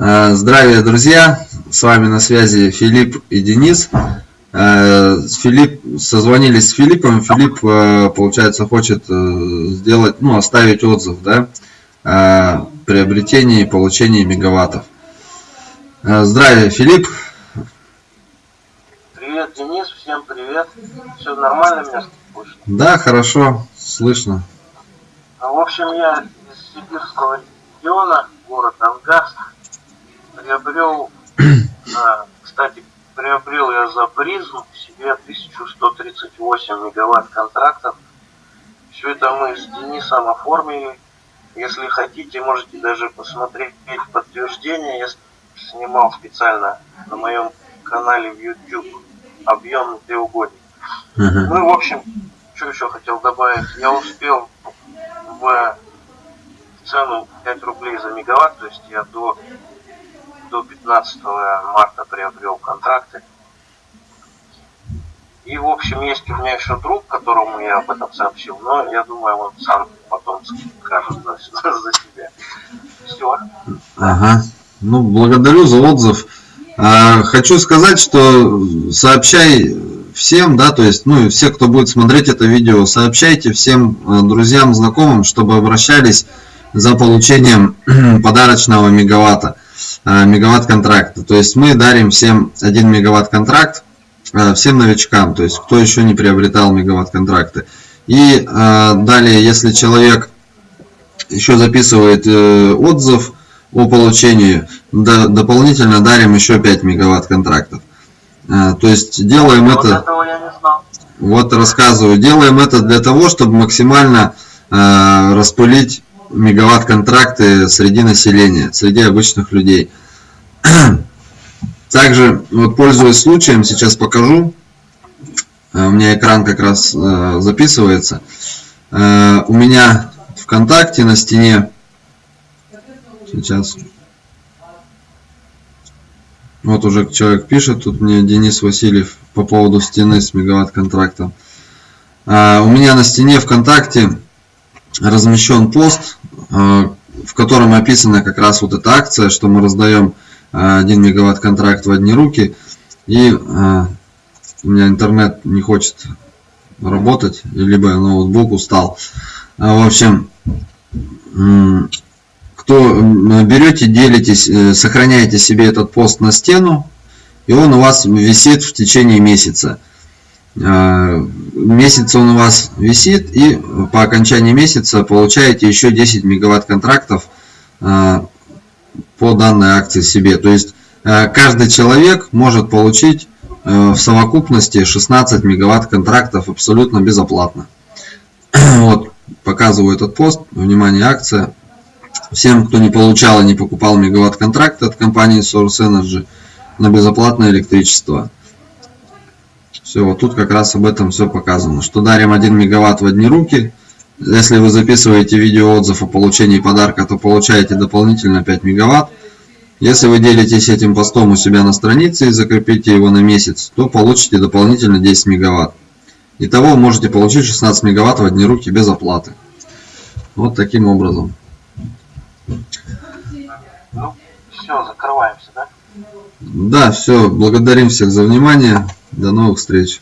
Э, здравия, друзья! С вами на связи Филипп и Денис. Э, Филипп, созвонились с Филиппом. Филипп, э, получается, хочет сделать, ну, оставить отзыв, да, о приобретении и получении мегаваттов. Здравия, Филипп! Привет, Денис, всем привет. Все нормально меня слышно? Да, хорошо, слышно. Ну, в общем, я из сибирского региона, город Ангас приобрел, а, кстати, приобрел я за призм себе 1138 мегаватт контрактов. Все это мы с Денисом оформили. Если хотите, можете даже посмотреть подтверждение. Я снимал специально на моем канале в YouTube объем треугольник. Uh-huh. Ну и в общем, что еще хотел добавить. Я успел в цену 5 рублей за мегаватт, то есть я до до 15 марта приобрел контракты. И, в общем, есть у меня еще друг, которому я об этом сообщил, но я думаю, он сам потом скажет за, за себя. Все. Ага. Ну, благодарю за отзыв. А, хочу сказать, что сообщай всем, да, то есть, ну, все, кто будет смотреть это видео, сообщайте всем э, друзьям, знакомым, чтобы обращались за получением подарочного мегаватта. Э, мегаватт контракта. То есть мы дарим всем 1 мегаватт контракт, э, всем новичкам, то есть кто еще не приобретал мегаватт контракты. И э, далее, если человек еще записывает отзыв о получении, дополнительно дарим еще 5 мегаватт контрактов. То есть делаем вот это... Вот рассказываю. Делаем это для того, чтобы максимально распылить мегаватт-контракты среди населения, среди обычных людей. Также, вот пользуясь случаем, сейчас покажу. Э, у меня экран как раз э, записывается. Э, у меня ВКонтакте на стене сейчас вот уже человек пишет, тут мне Денис Васильев по поводу стены с мегаватт контрактом. У меня на стене ВКонтакте размещен пост, в котором описана как раз вот эта акция, что мы раздаем 1 э, мегаватт контракт в одни руки. И э, у меня интернет не хочет работать, либо ноутбук устал. В общем, кто берете, делитесь, сохраняете себе этот пост на стену, и он у вас висит в течение месяца. Э, месяц он у вас висит и по окончании месяца получаете еще 10 мегаватт контрактов э, по данной акции себе. То есть э, каждый человек может получить в совокупности 16 мегаватт контрактов абсолютно безоплатно. Вот, показываю этот пост. Внимание, акция. Всем, кто не получал и не покупал мегаватт контракт от компании Source Energy на безоплатное электричество. Все, вот тут как раз об этом все показано. Что дарим 1 мегаватт в одни руки. Если вы записываете видео отзыв о получении подарка, то получаете дополнительно 5 мегаватт. Если вы делитесь этим постом у себя на странице и закрепите его на месяц, то получите дополнительно 10 мегаватт. Итого можете получить 16 мегаватт в одни руки без оплаты. Вот таким образом. Ну, все, закрываемся, да? Да, все. Благодарим всех за внимание. До новых встреч!